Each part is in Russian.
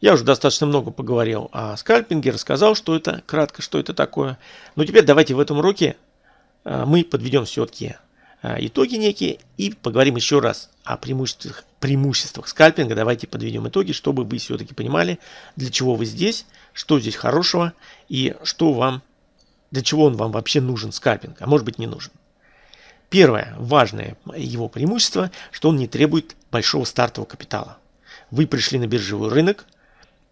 Я уже достаточно много поговорил о скальпинге, рассказал, что это, кратко, что это такое. Но теперь давайте в этом уроке а, мы подведем все-таки а, итоги некие и поговорим еще раз о преимуществах, преимуществах скальпинга. Давайте подведем итоги, чтобы вы все-таки понимали, для чего вы здесь, что здесь хорошего и что вам, для чего он вам вообще нужен скальпинг, а может быть не нужен. Первое важное его преимущество, что он не требует большого стартового капитала. Вы пришли на биржевой рынок –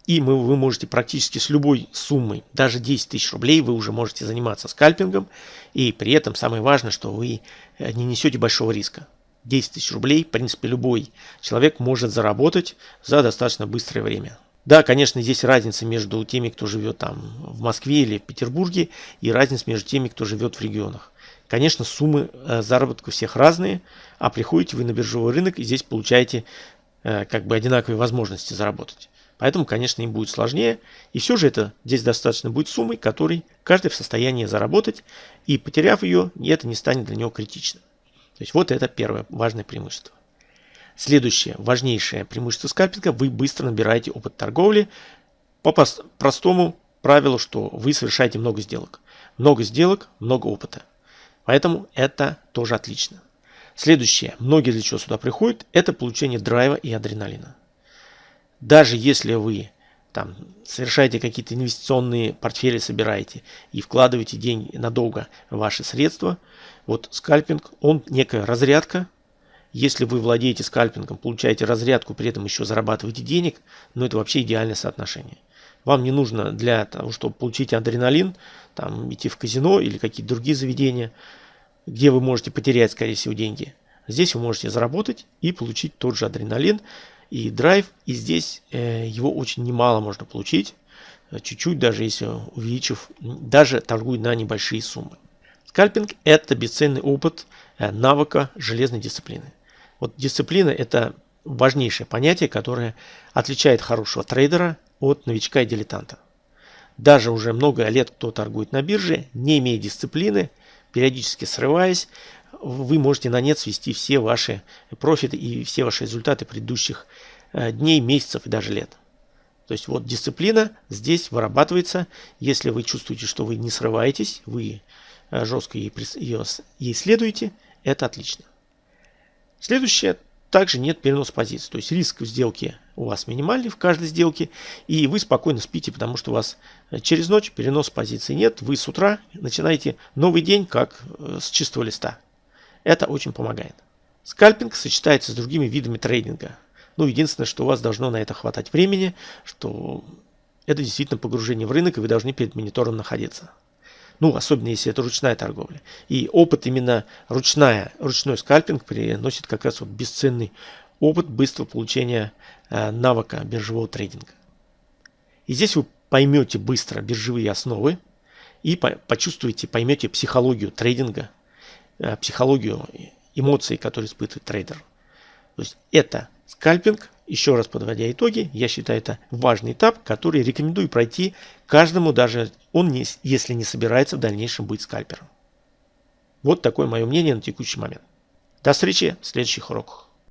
и мы, вы можете практически с любой суммой, даже 10 тысяч рублей, вы уже можете заниматься скальпингом. И при этом самое важное, что вы э, не несете большого риска. 10 тысяч рублей, в принципе, любой человек может заработать за достаточно быстрое время. Да, конечно, здесь разница между теми, кто живет там в Москве или в Петербурге, и разница между теми, кто живет в регионах. Конечно, суммы э, заработка всех разные, а приходите вы на биржевой рынок и здесь получаете как бы одинаковые возможности заработать. Поэтому, конечно, им будет сложнее. И все же это здесь достаточно будет суммой, которой каждый в состоянии заработать. И потеряв ее, это не станет для него критичным. То есть вот это первое важное преимущество. Следующее важнейшее преимущество скальпинга. Вы быстро набираете опыт торговли по простому правилу, что вы совершаете много сделок. Много сделок, много опыта. Поэтому это тоже отлично. Следующее, многие для чего сюда приходят, это получение драйва и адреналина. Даже если вы там совершаете какие-то инвестиционные портфели, собираете и вкладываете деньги надолго ваши средства, вот скальпинг, он некая разрядка. Если вы владеете скальпингом, получаете разрядку, при этом еще зарабатываете денег, ну это вообще идеальное соотношение. Вам не нужно для того, чтобы получить адреналин, там, идти в казино или какие-то другие заведения, где вы можете потерять, скорее всего, деньги. Здесь вы можете заработать и получить тот же адреналин, и драйв. И здесь э, его очень немало можно получить. Э, чуть-чуть, даже если увеличив, даже торгуя на небольшие суммы. Скальпинг – это бесценный опыт э, навыка железной дисциплины. Вот дисциплина – это важнейшее понятие, которое отличает хорошего трейдера от новичка и дилетанта. Даже уже много лет кто торгует на бирже, не имея дисциплины, периодически срываясь, вы можете на нет свести все ваши профиты и все ваши результаты предыдущих э, дней, месяцев и даже лет. То есть вот дисциплина здесь вырабатывается, если вы чувствуете, что вы не срываетесь, вы э, жестко ей, ее, ей следуете, это отлично. Следующее, также нет переноса позиций. То есть риск в сделке у вас минимальный в каждой сделке, и вы спокойно спите, потому что у вас э, через ночь перенос позиций нет. Вы с утра начинаете новый день как с чистого листа. Это очень помогает. Скальпинг сочетается с другими видами трейдинга. Ну, единственное, что у вас должно на это хватать времени, что это действительно погружение в рынок, и вы должны перед монитором находиться. Ну, особенно если это ручная торговля. И опыт именно ручная, ручной скальпинг приносит как раз вот бесценный опыт быстрого получения э, навыка биржевого трейдинга. И здесь вы поймете быстро биржевые основы и по почувствуете, поймете психологию трейдинга, Э, психологию, эмоции, которые испытывает трейдер. То есть это скальпинг. Еще раз подводя итоги, я считаю это важный этап, который рекомендую пройти каждому, даже он, не, если не собирается в дальнейшем быть скальпером. Вот такое мое мнение на текущий момент. До встречи в следующих уроках.